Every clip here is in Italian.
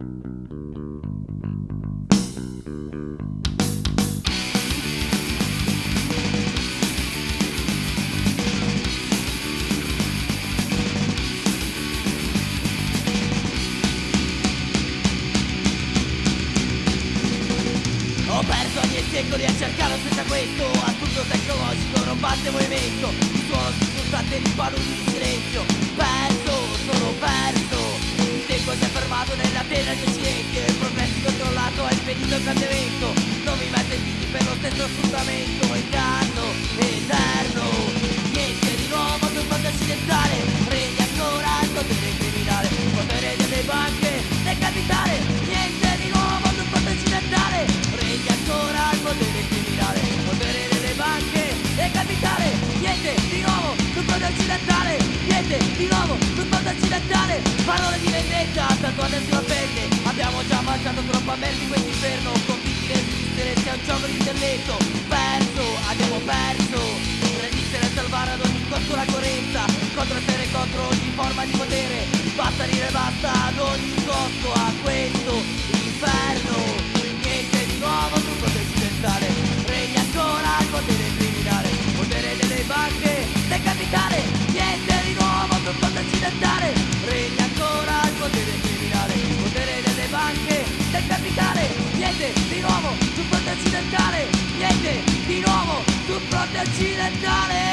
Ho perso ogni secoli a cercare senza questo Assurdo tecnologico, rompante movimento. Il suono di paludi di silenzio impedito il cambiamento Non mi piedi per lo stesso sfruttamento Inganno eterno Niente di nuovo sul fronte occidentale Regna ancora il potere criminale. Potere delle banche, del capitale. Niente di nuovo sul fronte occidentale Regna ancora il potere criminale. Potere delle banche, del capitale. Niente di nuovo sul fronte occidentale Niente di nuovo sul fronte occidentale Parole di vendetta tatuate sulla pelle mangiato troppa merda di questo inferno Convinti di resistere sia un gioco di intelletto. Perso, abbiamo perso. Resistere e salvare ad ogni costo la coerenza Contro essere contro ogni forma di potere. Basta dire basta ad ogni costo a questo di nuovo sul fronte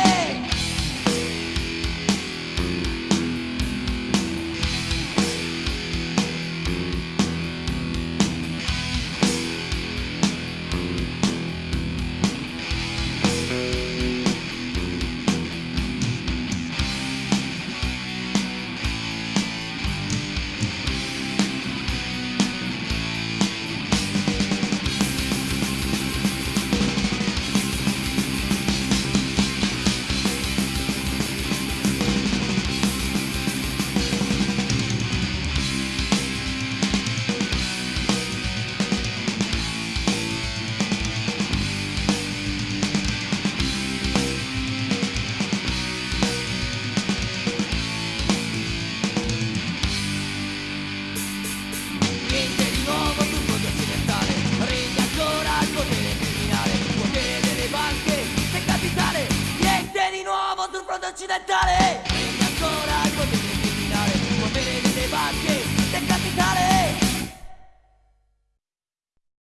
鸡蛋打嘞